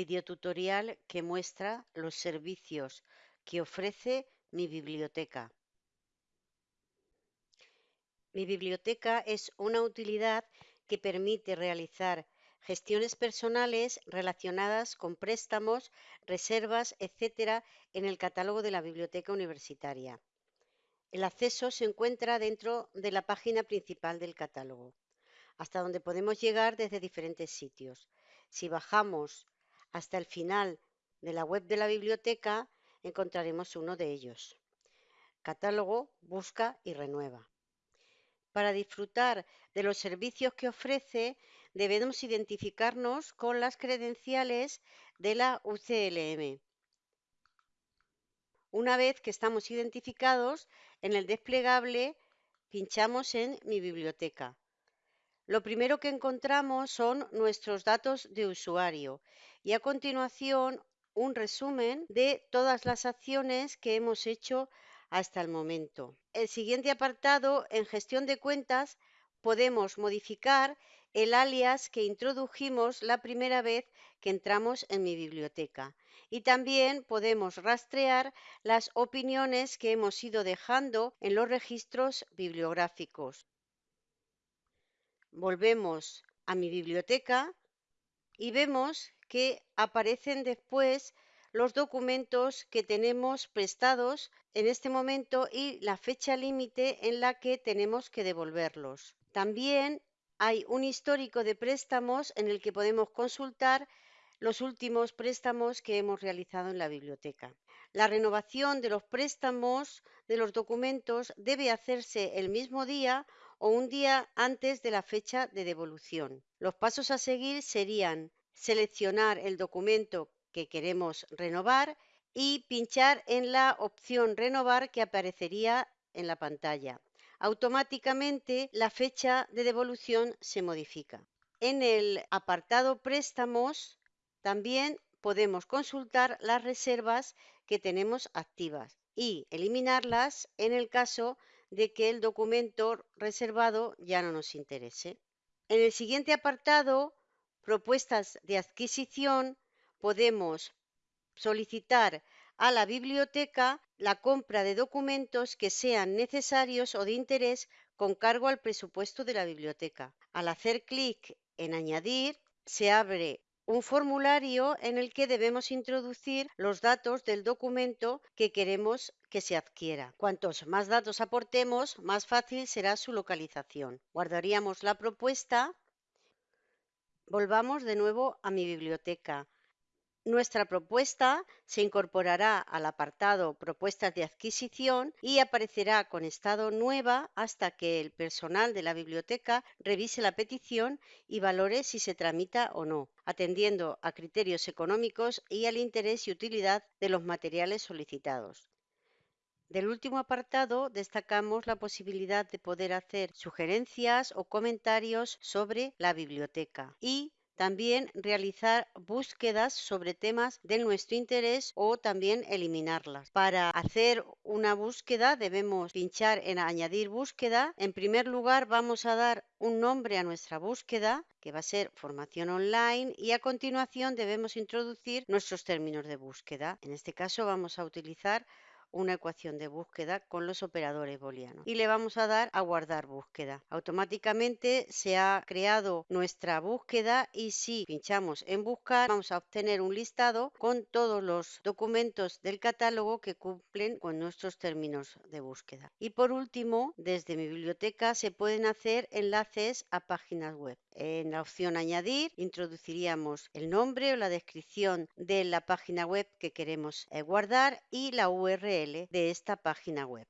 videotutorial que muestra los servicios que ofrece mi biblioteca. Mi biblioteca es una utilidad que permite realizar gestiones personales relacionadas con préstamos, reservas, etc. en el catálogo de la biblioteca universitaria. El acceso se encuentra dentro de la página principal del catálogo, hasta donde podemos llegar desde diferentes sitios. Si bajamos hasta el final de la web de la biblioteca, encontraremos uno de ellos. Catálogo, busca y renueva. Para disfrutar de los servicios que ofrece, debemos identificarnos con las credenciales de la UCLM. Una vez que estamos identificados, en el desplegable pinchamos en Mi biblioteca. Lo primero que encontramos son nuestros datos de usuario y a continuación un resumen de todas las acciones que hemos hecho hasta el momento. El siguiente apartado, en gestión de cuentas, podemos modificar el alias que introdujimos la primera vez que entramos en mi biblioteca. Y también podemos rastrear las opiniones que hemos ido dejando en los registros bibliográficos. Volvemos a mi biblioteca y vemos que aparecen después los documentos que tenemos prestados en este momento y la fecha límite en la que tenemos que devolverlos. También hay un histórico de préstamos en el que podemos consultar los últimos préstamos que hemos realizado en la biblioteca. La renovación de los préstamos de los documentos debe hacerse el mismo día o un día antes de la fecha de devolución. Los pasos a seguir serían seleccionar el documento que queremos renovar y pinchar en la opción renovar que aparecería en la pantalla. Automáticamente la fecha de devolución se modifica. En el apartado préstamos también podemos consultar las reservas que tenemos activas y eliminarlas en el caso de que el documento reservado ya no nos interese. En el siguiente apartado, propuestas de adquisición, podemos solicitar a la biblioteca la compra de documentos que sean necesarios o de interés con cargo al presupuesto de la biblioteca. Al hacer clic en Añadir, se abre un formulario en el que debemos introducir los datos del documento que queremos que se adquiera. Cuantos más datos aportemos, más fácil será su localización. Guardaríamos la propuesta. Volvamos de nuevo a mi biblioteca. Nuestra propuesta se incorporará al apartado Propuestas de adquisición y aparecerá con estado nueva hasta que el personal de la biblioteca revise la petición y valore si se tramita o no, atendiendo a criterios económicos y al interés y utilidad de los materiales solicitados. Del último apartado destacamos la posibilidad de poder hacer sugerencias o comentarios sobre la biblioteca y también realizar búsquedas sobre temas de nuestro interés o también eliminarlas. Para hacer una búsqueda debemos pinchar en añadir búsqueda. En primer lugar vamos a dar un nombre a nuestra búsqueda que va a ser formación online y a continuación debemos introducir nuestros términos de búsqueda. En este caso vamos a utilizar una ecuación de búsqueda con los operadores booleanos y le vamos a dar a guardar búsqueda. Automáticamente se ha creado nuestra búsqueda y si pinchamos en buscar vamos a obtener un listado con todos los documentos del catálogo que cumplen con nuestros términos de búsqueda. Y por último, desde mi biblioteca se pueden hacer enlaces a páginas web. En la opción añadir introduciríamos el nombre o la descripción de la página web que queremos eh, guardar y la URL de esta página web.